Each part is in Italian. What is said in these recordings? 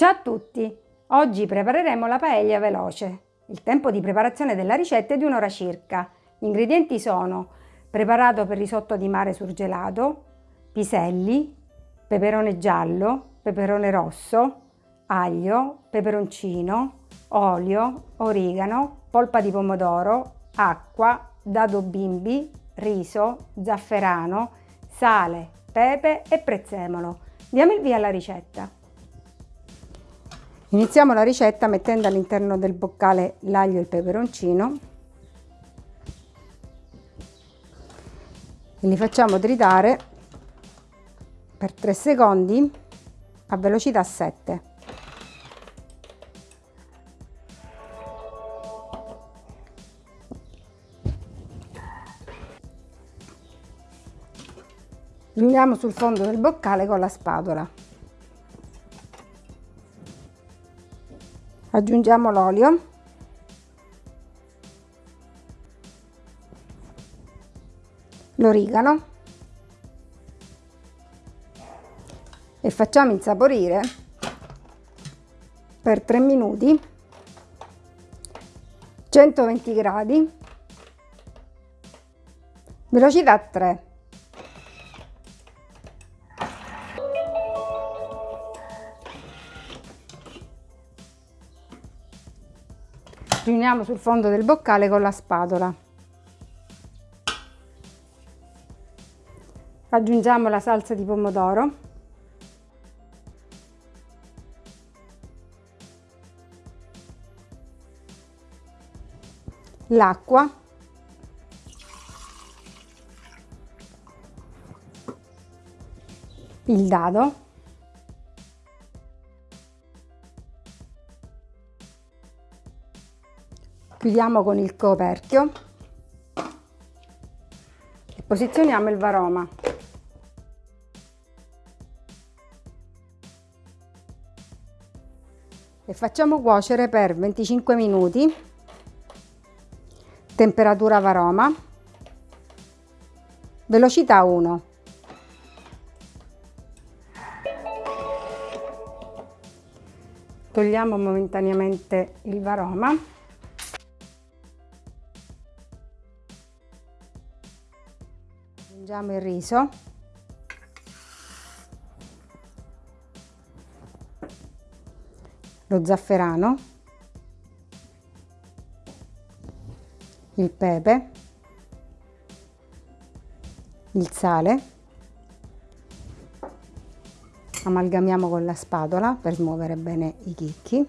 Ciao a tutti! Oggi prepareremo la paella veloce. Il tempo di preparazione della ricetta è di un'ora circa. Gli ingredienti sono preparato per risotto di mare surgelato, piselli, peperone giallo, peperone rosso, aglio, peperoncino, olio, origano, polpa di pomodoro, acqua, dado bimbi, riso, zafferano, sale, pepe e prezzemolo. Diamo il via alla ricetta. Iniziamo la ricetta mettendo all'interno del boccale l'aglio e il peperoncino e li facciamo tritare per 3 secondi a velocità 7. Riuniamo sul fondo del boccale con la spatola. Aggiungiamo l'olio. L'origano e facciamo insaporire per 3 minuti 120 gradi. Velocità 3 riuniamo sul fondo del boccale con la spatola. Aggiungiamo la salsa di pomodoro. L'acqua. Il dado. Chiudiamo con il coperchio e posizioniamo il varoma. E facciamo cuocere per 25 minuti, temperatura varoma, velocità 1. Togliamo momentaneamente il varoma. Aggiungiamo il riso. Lo zafferano. Il pepe. Il sale. Amalgamiamo con la spatola per smuovere bene i chicchi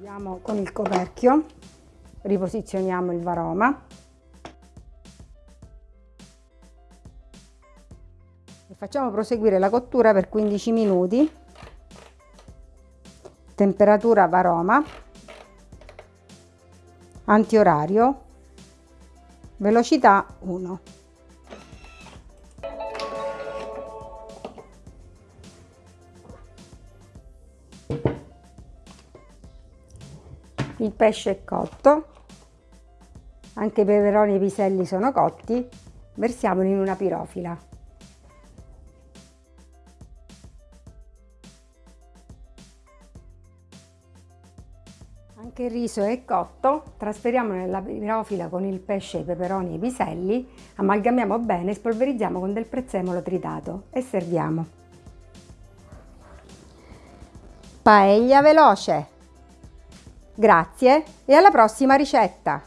Chiudiamo con il coperchio, riposizioniamo il varoma e facciamo proseguire la cottura per 15 minuti. Temperatura varoma, antiorario, velocità 1. Il pesce è cotto, anche i peperoni e i piselli sono cotti, versiamoli in una pirofila. Anche il riso è cotto, trasferiamo nella pirofila con il pesce, i peperoni e i piselli, amalgamiamo bene e spolverizziamo con del prezzemolo tritato e serviamo. Paella veloce! Grazie e alla prossima ricetta!